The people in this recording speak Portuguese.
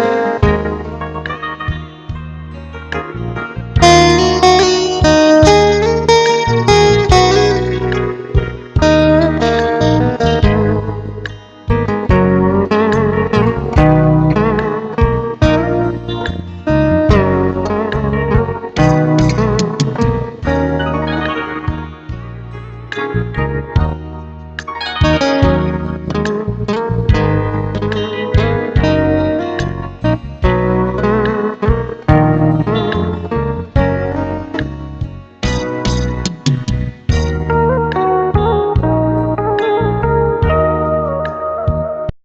Música